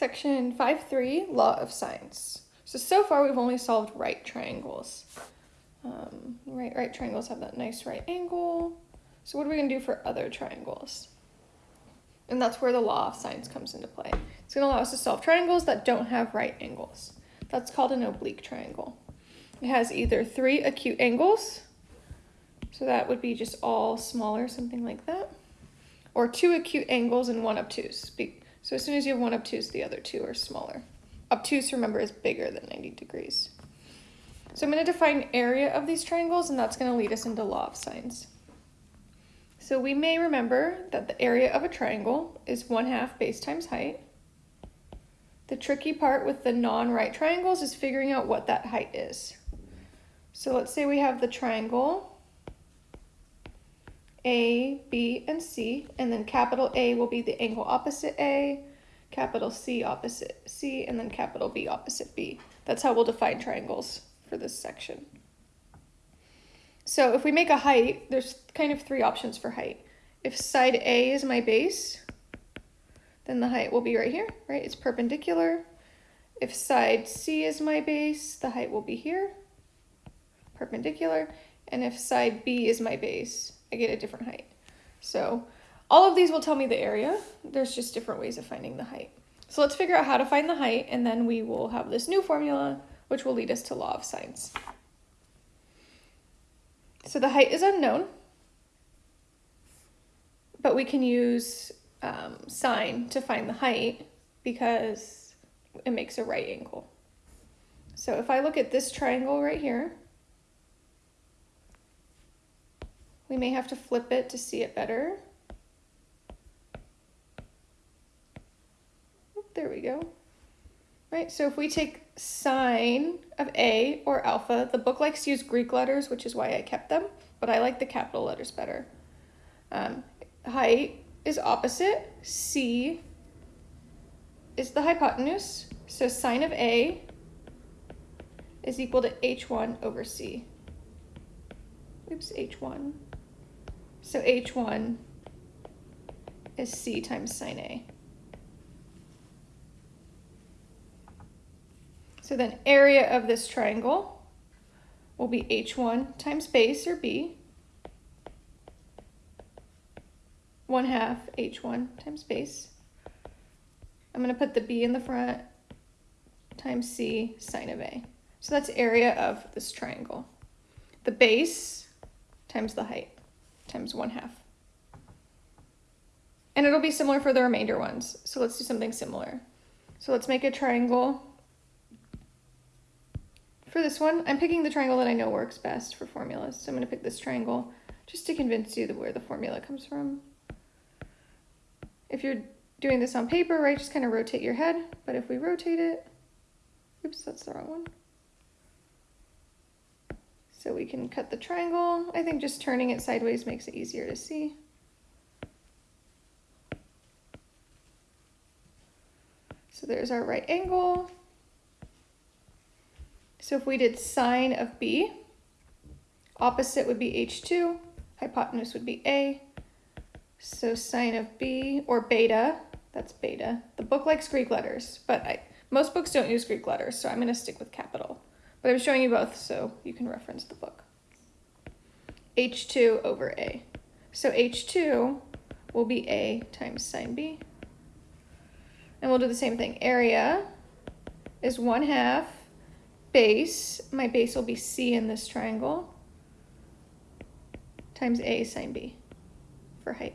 Section 5.3, Law of Sines. So, so far we've only solved right triangles. Um, right, right triangles have that nice right angle. So what are we going to do for other triangles? And that's where the law of sines comes into play. It's going to allow us to solve triangles that don't have right angles. That's called an oblique triangle. It has either three acute angles, so that would be just all smaller, something like that, or two acute angles and one obtuse. So as soon as you have one obtuse, the other two are smaller. Obtuse, remember, is bigger than 90 degrees. So I'm going to define area of these triangles, and that's going to lead us into law of sines. So we may remember that the area of a triangle is 1 half base times height. The tricky part with the non-right triangles is figuring out what that height is. So let's say we have the triangle A, B, and C, and then capital A will be the angle opposite A, capital C opposite C, and then capital B opposite B. That's how we'll define triangles for this section. So if we make a height, there's kind of three options for height. If side A is my base, then the height will be right here, right? It's perpendicular. If side C is my base, the height will be here, perpendicular. And if side B is my base, I get a different height. So all of these will tell me the area. There's just different ways of finding the height. So let's figure out how to find the height, and then we will have this new formula which will lead us to law of sines. So the height is unknown, but we can use um, sine to find the height because it makes a right angle. So if I look at this triangle right here, we may have to flip it to see it better. There we go right? So if we take sine of A or alpha, the book likes to use Greek letters, which is why I kept them, but I like the capital letters better. Um, height is opposite. C is the hypotenuse. So sine of A is equal to H1 over C. Oops, H1. So H1 is C times sine A. So then area of this triangle will be h1 times base, or b, 1 half h1 times base. I'm going to put the b in the front times c sine of a. So that's area of this triangle. The base times the height times 1 half. And it'll be similar for the remainder ones. So let's do something similar. So let's make a triangle for this one, I'm picking the triangle that I know works best for formulas. So I'm going to pick this triangle just to convince you where the formula comes from. If you're doing this on paper, right, just kind of rotate your head. But if we rotate it, oops, that's the wrong one. So we can cut the triangle. I think just turning it sideways makes it easier to see. So there's our right angle. So if we did sine of b, opposite would be h2, hypotenuse would be a. So sine of b, or beta, that's beta. The book likes Greek letters, but I, most books don't use Greek letters, so I'm going to stick with capital. But I'm showing you both so you can reference the book. h2 over a. So h2 will be a times sine b. And we'll do the same thing. Area is 1 half base, my base will be C in this triangle, times A sine B for height.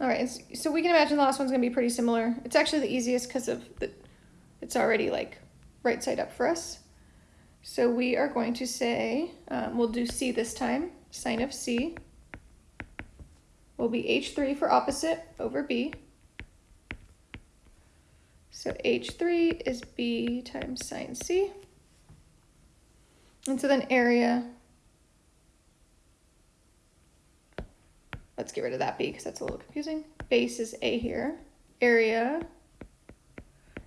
All right, so we can imagine the last one's gonna be pretty similar. It's actually the easiest because of the, it's already like right side up for us. So we are going to say, um, we'll do C this time, sine of C will be H3 for opposite over B. So H3 is B times sine C. And so then area, let's get rid of that B because that's a little confusing. Base is A here. Area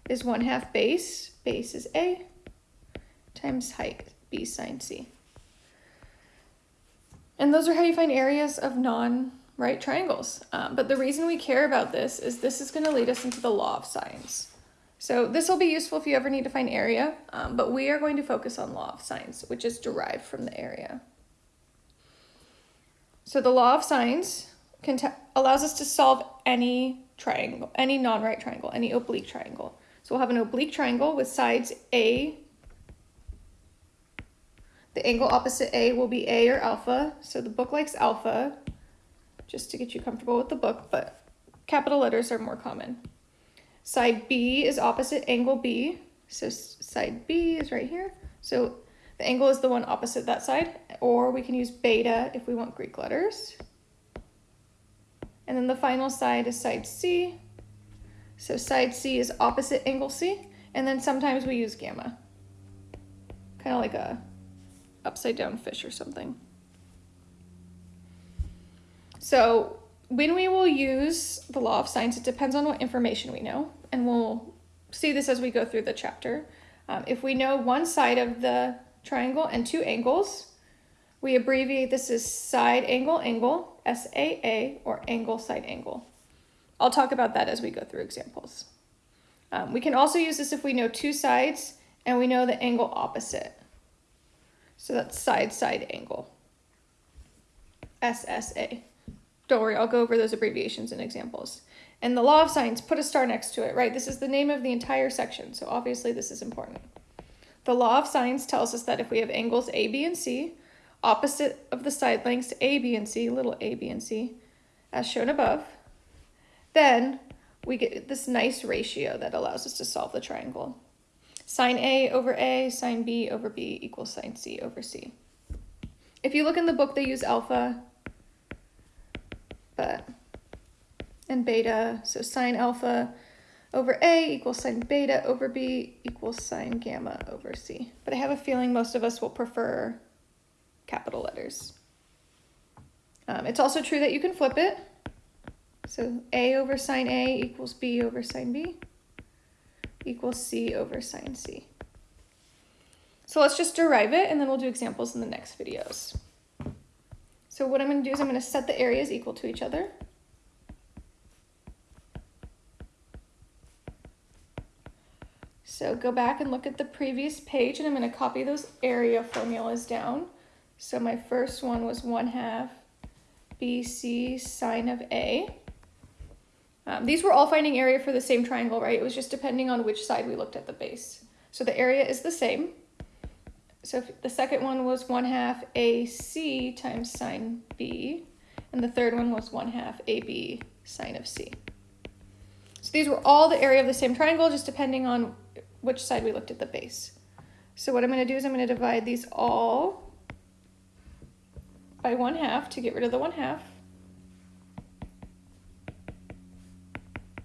is 1 half base, base is A, times height, B sine C. And those are how you find areas of non right triangles. Um, but the reason we care about this is this is going to lead us into the law of sines. So this will be useful if you ever need to find area, um, but we are going to focus on law of sines, which is derived from the area. So the law of sines allows us to solve any triangle, any non-right triangle, any oblique triangle. So we'll have an oblique triangle with sides A. The angle opposite A will be A or alpha. So the book likes alpha, just to get you comfortable with the book, but capital letters are more common. Side B is opposite angle B. So side B is right here. So the angle is the one opposite that side, or we can use beta if we want Greek letters. And then the final side is side C. So side C is opposite angle C, and then sometimes we use gamma. Kind of like a upside down fish or something. So when we will use the law of sines, it depends on what information we know, and we'll see this as we go through the chapter. Um, if we know one side of the triangle and two angles, we abbreviate this as side angle angle, SAA, or angle side angle. I'll talk about that as we go through examples. Um, we can also use this if we know two sides and we know the angle opposite. So that's side side angle, SSA. Don't worry, I'll go over those abbreviations and examples. And the law of sines, put a star next to it, right? This is the name of the entire section, so obviously this is important. The law of sines tells us that if we have angles A, B, and C, opposite of the side lengths A, B, and C, little a, B, and C, as shown above, then we get this nice ratio that allows us to solve the triangle. Sine A over A, sine B over B equals sine C over C. If you look in the book, they use alpha but and beta, so sine alpha over A equals sine beta over B equals sine gamma over C. But I have a feeling most of us will prefer capital letters. Um, it's also true that you can flip it. So A over sine A equals B over sine B equals C over sine C. So let's just derive it and then we'll do examples in the next videos. So what I'm going to do is I'm going to set the areas equal to each other. So go back and look at the previous page and I'm going to copy those area formulas down. So my first one was 1 half BC sine of A. Um, these were all finding area for the same triangle, right? It was just depending on which side we looked at the base. So the area is the same. So the second one was 1 half AC times sine B, and the third one was 1 half AB sine of C. So these were all the area of the same triangle, just depending on which side we looked at the base. So what I'm going to do is I'm going to divide these all by 1 half to get rid of the 1 half.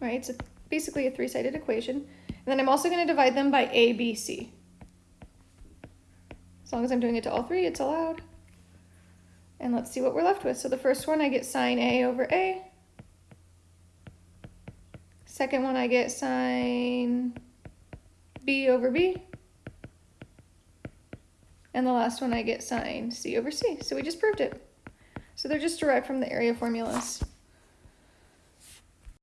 Right, so basically a three-sided equation. And then I'm also going to divide them by ABC. As long as I'm doing it to all three, it's allowed. And let's see what we're left with. So the first one, I get sine A over A. Second one, I get sine B over B. And the last one, I get sine C over C. So we just proved it. So they're just derived from the area formulas.